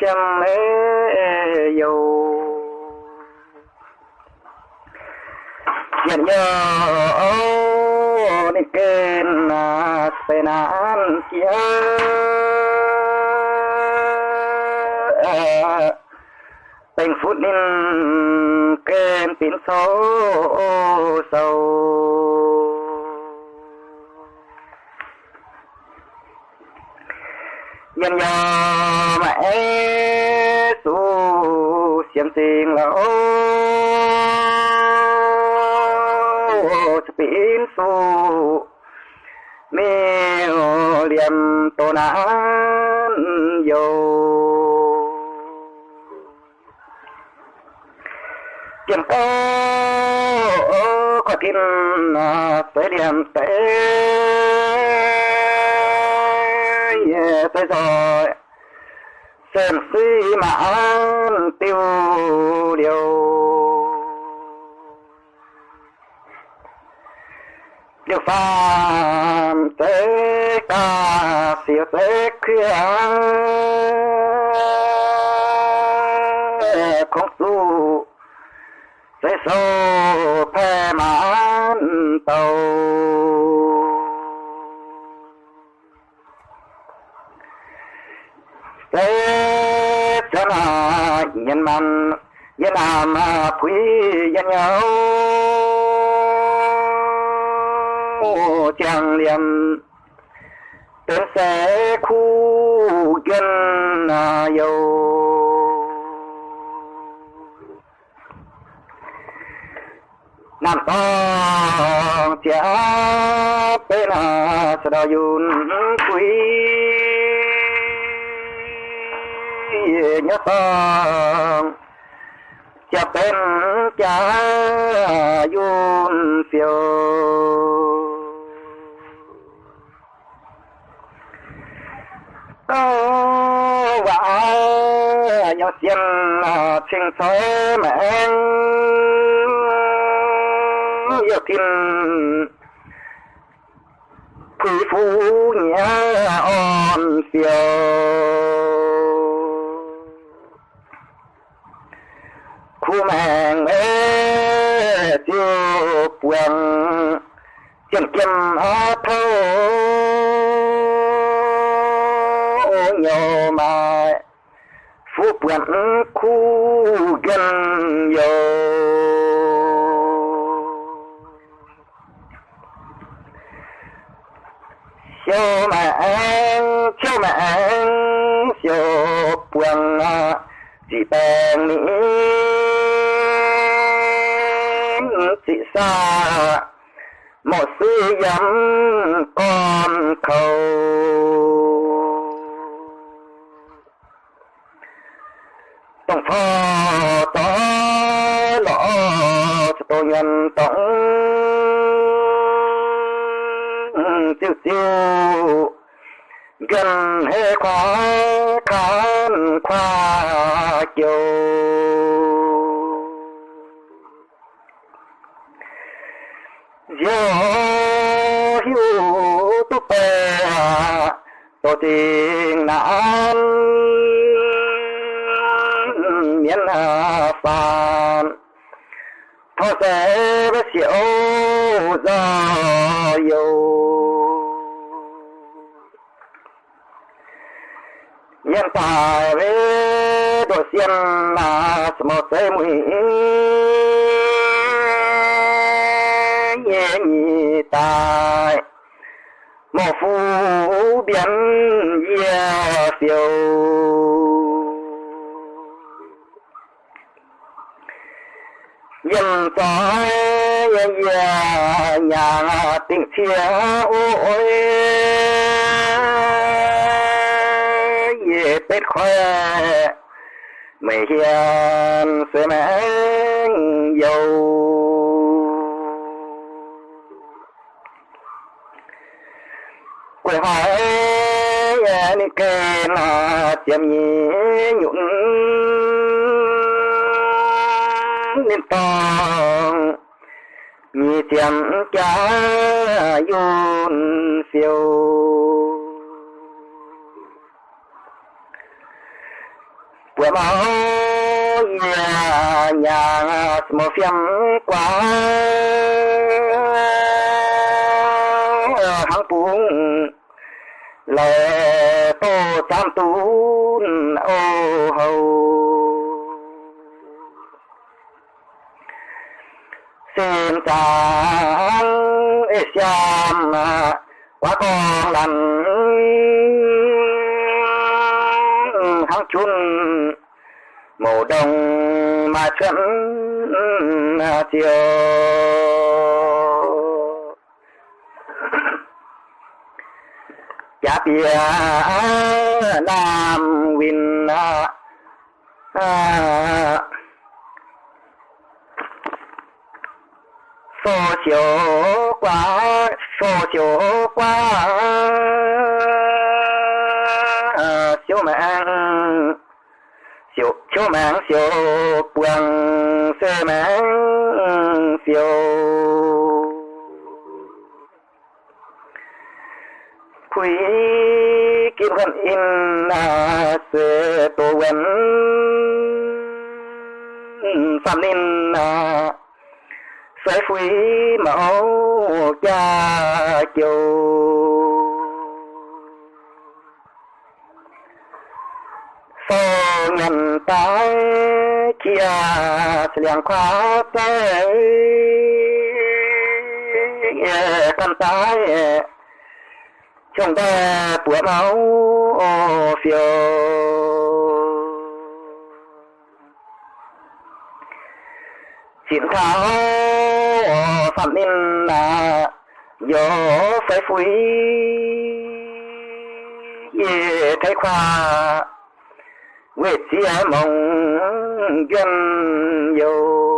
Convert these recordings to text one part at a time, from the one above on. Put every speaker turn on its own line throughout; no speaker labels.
chẳng hề dầu. Nhận nhờ nhớ đi kênh là tên an kia. Tình phút nên kênh tín số sâu sâu nhân nhờ mẹ su xiêm tình là ô pin su mê liềm tô nán yo kiếm có có tin à, tới điểm tới thế rồi xem suy mãn tiêu điều. Điều phàm tế ca siêu tế khuya không su tế sâu phê mãn tàu. Nhân man, nhân làm quý nhân nhau trang liêm tên sẽ khu dân à, dầu. Nam to chia bên là sẽ yun quý nhớ tông chia bên cha yun phiêu có vả nhỏ xiên sinh trình mẹ yêu tin quý phu nhớ on phiêu khu mẹ mẹ tiêu quang chân kim hoa thâu nhiều mà, phú buồn khu gần nhiều siêu mạng anh siêu mà anh siêu à, chỉ bèn nghĩ một sư dám con khâu tổng phò tó lọ cho tôi nhân tổng. Tiêu tiêu, gần hệ khóa khán khoa chiều. Tổ tình nạn miền phàm. Thọ sẽ bất diệu do yêu nhân tài với đồ xiên là một thế mũi biến yeah siêu nhân tài nhà nhà tình chia ôi. Về tết khoe, mày hiền sẽ mang dầu. Quay hỏi ni kê là tiệm nhí nhụn nên to nhị tiệm cha yun phiêu của máu nhà nhà một phiên quá. Tô tam tú ô hầu. Xin chàng Asian quá con lành. Hắn chun màu đồng mà chân chiều. Bia nam win à số chiều quá số chiều quá chiều mạng chiều chiều mạng chiều buông sơ mạng chiều quý kim gần in là sẽ tổ quen phạm ninh là sẽ quý mẫu cha chiều sau nhận tái kia liền khóa tới con tái chúng ta bữa máu phiêu. Chiến thắng phạm ninh là gió phải phúi ye Thái khoa quyết chia mong dân yêu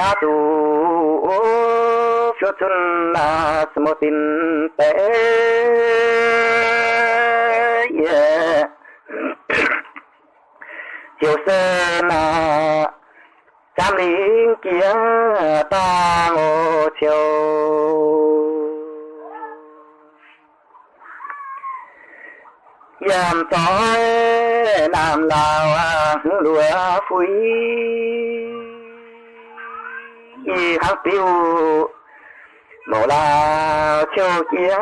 gia tu phiêu chân là một tin tế yeah. chiều sơ là trăm lính kia ta ngô chiều yam tối nam lào lúa phui khắc tiêu mộ là chiều kia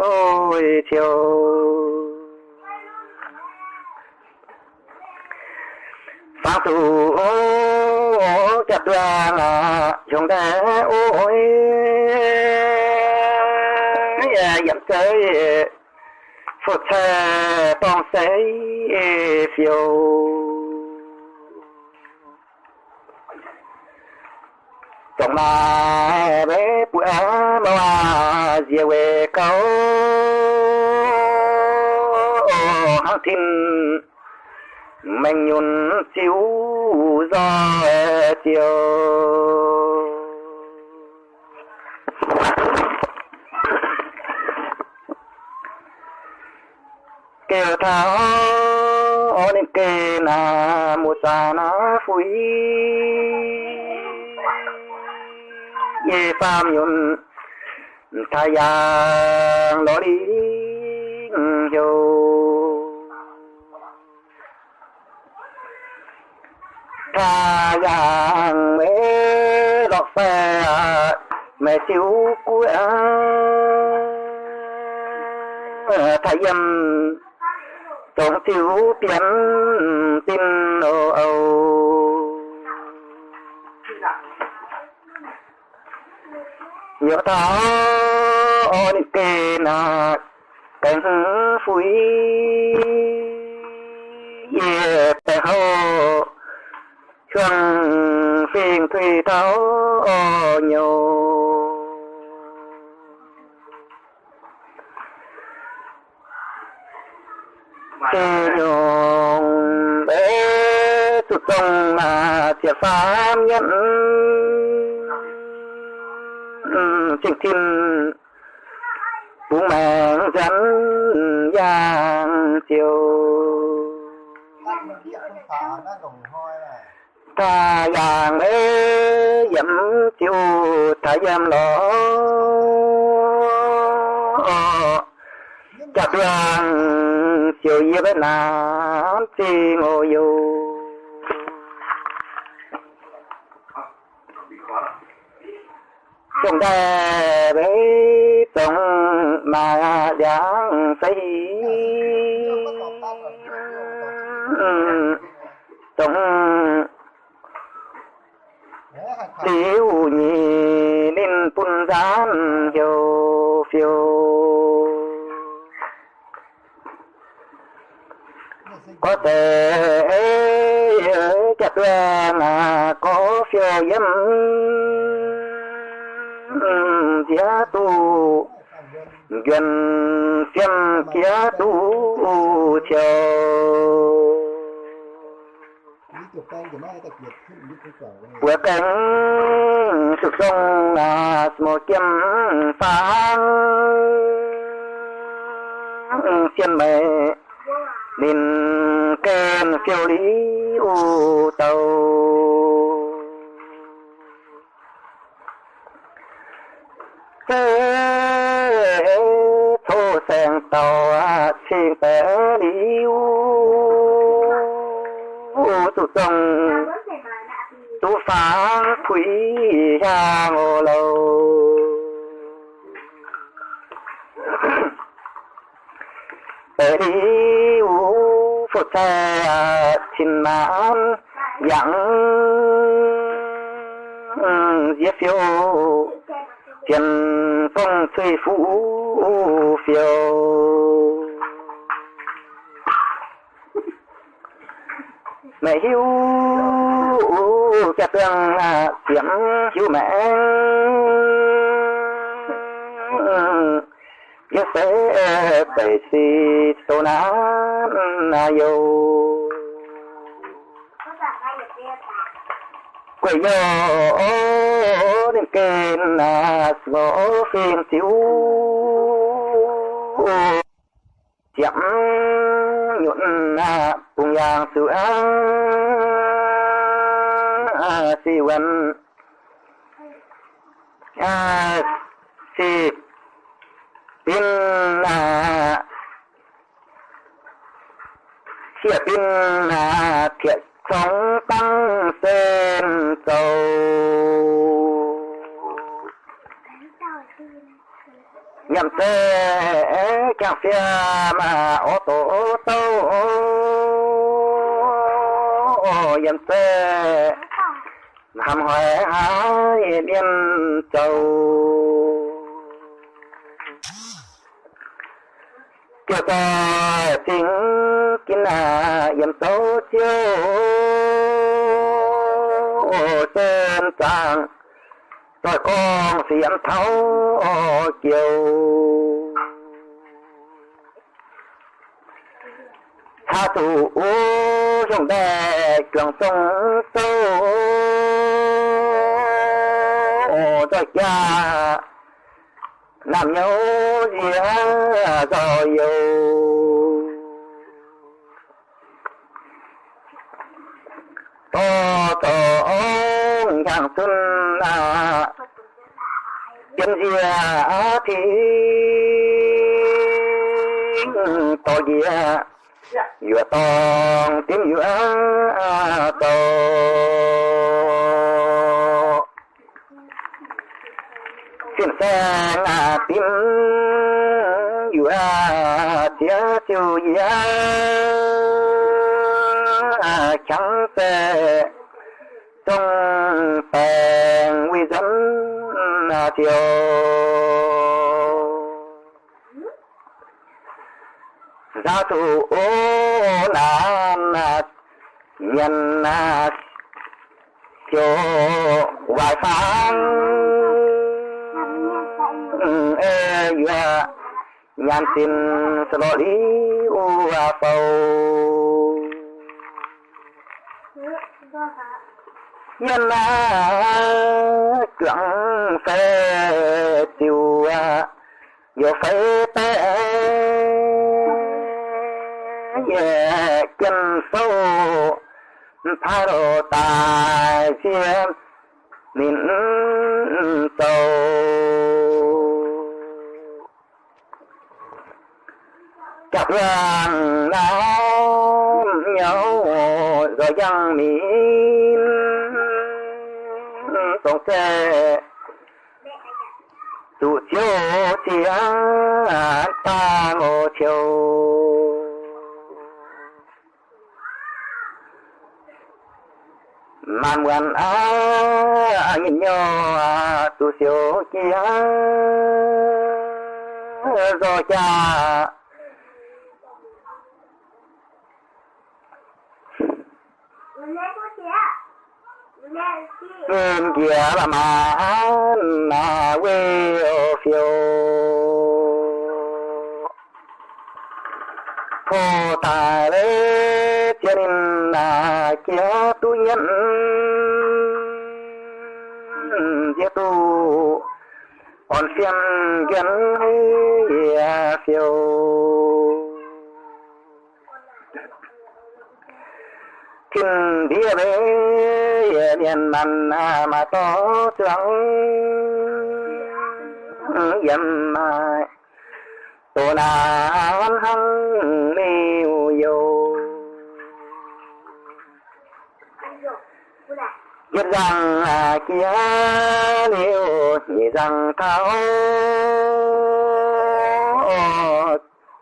ôi, chiều. Phá tu chặt đoàn chúng ta ôi. Dặm tới phật xe tông xe phiêu. Chồng mà bé bữa à dìa về câu hăng thìn mình nhún chiếu do chiều. Kêu tháo nên kê na một phủi na phui ye pham nhún thay yang đó đi yo tha mê lọt xe, mẹ chiếu cuối thầy biến tin ô ô nhớ tháo on kê na cánh phui ye bè ho chuông phiền thủy tháo o nhiều kê nhung bế tụt sông mà thiệt pháp nhận chiếc tin bố mẹ dẫn giang chiều. Ta giang mê dẫm chiều, ta dâm lỗ. Chặt đường chiều yêu bên nào chi ngồi dù. Chúng ta bế tổng mà giảng xây tổng tiểu nhị nên tuân gián hiệu phiêu. Có thể chặt là có phiêu dâm phía tu gần xem kia tu chiều. Bữa cánh sụp sông là một kiếm phá xiên mẹ nên kèm phiêu lý u tàu thô sen tàu à, xin té đi u. Tụ tông tụ phá thủy ra ngô lâu. Ở đi u, phật xe à, xin mãn dặn giết phiêu tiền phong thuê phú phiêu. Mẹ hiếu cha tương tiệm à, hiu mẹ. À, yêu sẽ bảy si tô ná yêu. Quay yo đến kênh là ngõ phim thiếu. Chậm nhuận cùng giang sữa à, si wen à, si pin là chia pin là thiệt sống tăng sen cầu nhầm xe chẳng xe mà, ô tô ô tô. Nhầm xe. Hàm hoài hai biên châu kia ta tính kín à yếm số chiêu trên tràng rồi con xiêm thấu chiều. Tha thủ trong đè trường sông sâu rồi cha, làm nhau gì rồi yêu. Tô to thằng xuân là chân dìa thì to dìa vừa to tiếng vừa to xin xe là tiếng vừa tiếng siêu gì chẳng tệ trong bèn nguy dẫn à, chiều gia thủ ô nan nhân à, chiều vài phán. Ừ, ê dạ nhan xin sơ lý u a phâu nhân là cưỡng phê tiêu vô phê tế ye chân sâu tha đồ tài chiêm min sâu. Chắc vàng nám nhau, rồi dân miên tổng xe. Tụ chiếu an ta ngô chiều. Man quan á nhìn nhau tụ chiếu chia rồi cha Nguyên kia là mà mà quê ở phiêu Phô tài lê thiên là kia tu nhân. Kia tu. Còn xem kiến hay phiêu thiên địa bên miền man à, mà to trắng dầm mai à, tổ na văn hăng mèo dầu biết rằng à, kia liu nhị rằng tháo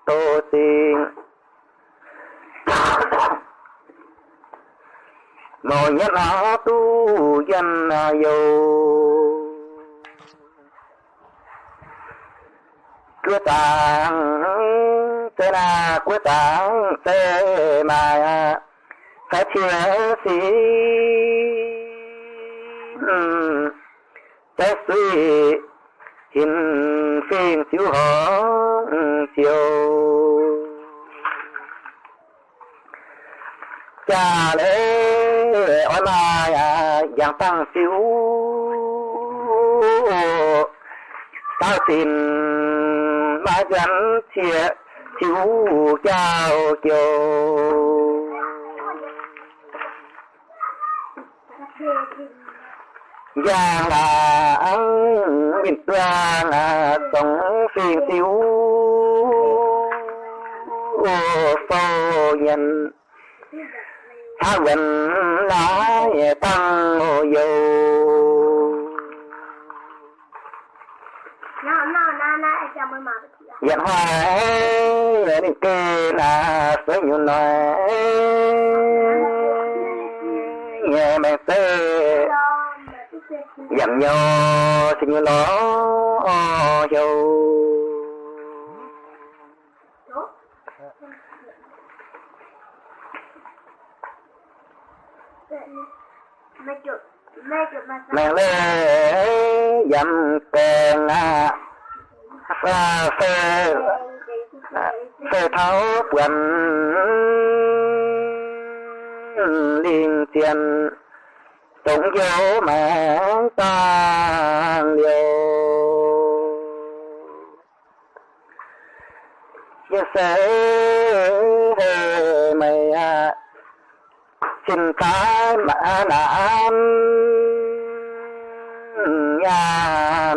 tổ tình nội nhất là tu dân à dầu. Cứ tàng tê là cứ tàng tê mà phải chia sĩ tê suy hình phiên chiếu hó chiều. Cha lễ là lại dạng tăng siêu tao xin ba gắn chia chú chào kiều giang là ăn bình toàn sống phiền tiêu phô nhân tha gần lại tăng. Dặn hoài để đi kê là sẽ nhu nói Nghe mẹ tê. Dặn nhau xin nhu nó dầu
¿No? Me yo, me yo, me
Mẹ lê dặn kèn à Pha phê phê tháo quần liên tiền tổng dấu mẹ ta liều. Chia sẻ hề mày à xin cái mã nản nhà